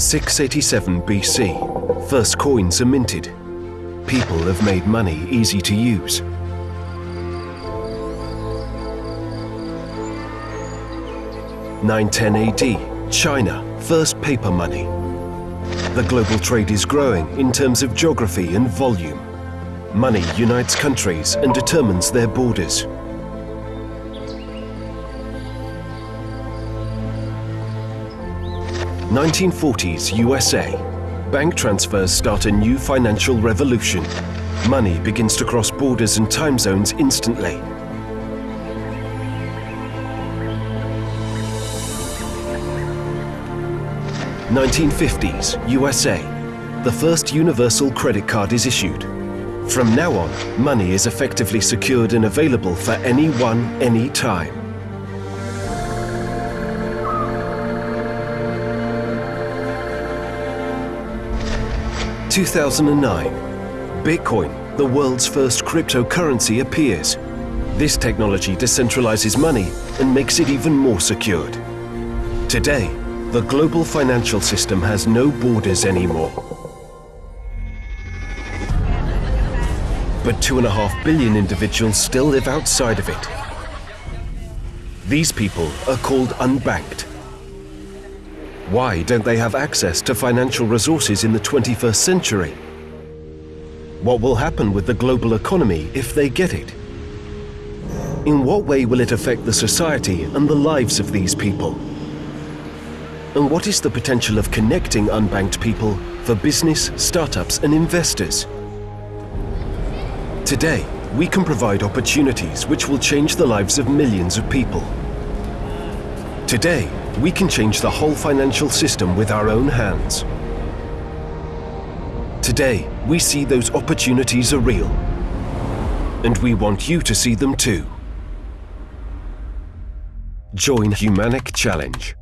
687 BC, first coins are minted. People have made money easy to use. Nine ten AD, China, first paper money. The global trade is growing in terms of geography and volume. Money unites countries and determines their borders. 1940s USA. Bank transfers start a new financial revolution. Money begins to cross borders and time zones instantly. Nineteen fifties, USA. The first universal credit card is issued. From now on, money is effectively secured and available for anyone, anytime. 2009, Bitcoin, the world's first cryptocurrency, appears. This technology decentralizes money and makes it even more secured. Today, the global financial system has no borders anymore. But two and a half billion individuals still live outside of it. These people are called unbanked. Why don't they have access to financial resources in the 21st century? What will happen with the global economy if they get it? In what way will it affect the society and the lives of these people? And what is the potential of connecting unbanked people for business, startups and investors? Today, we can provide opportunities which will change the lives of millions of people. Today, we can change the whole financial system with our own hands. Today, we see those opportunities are real. And we want you to see them too. Join Humaniq Challenge.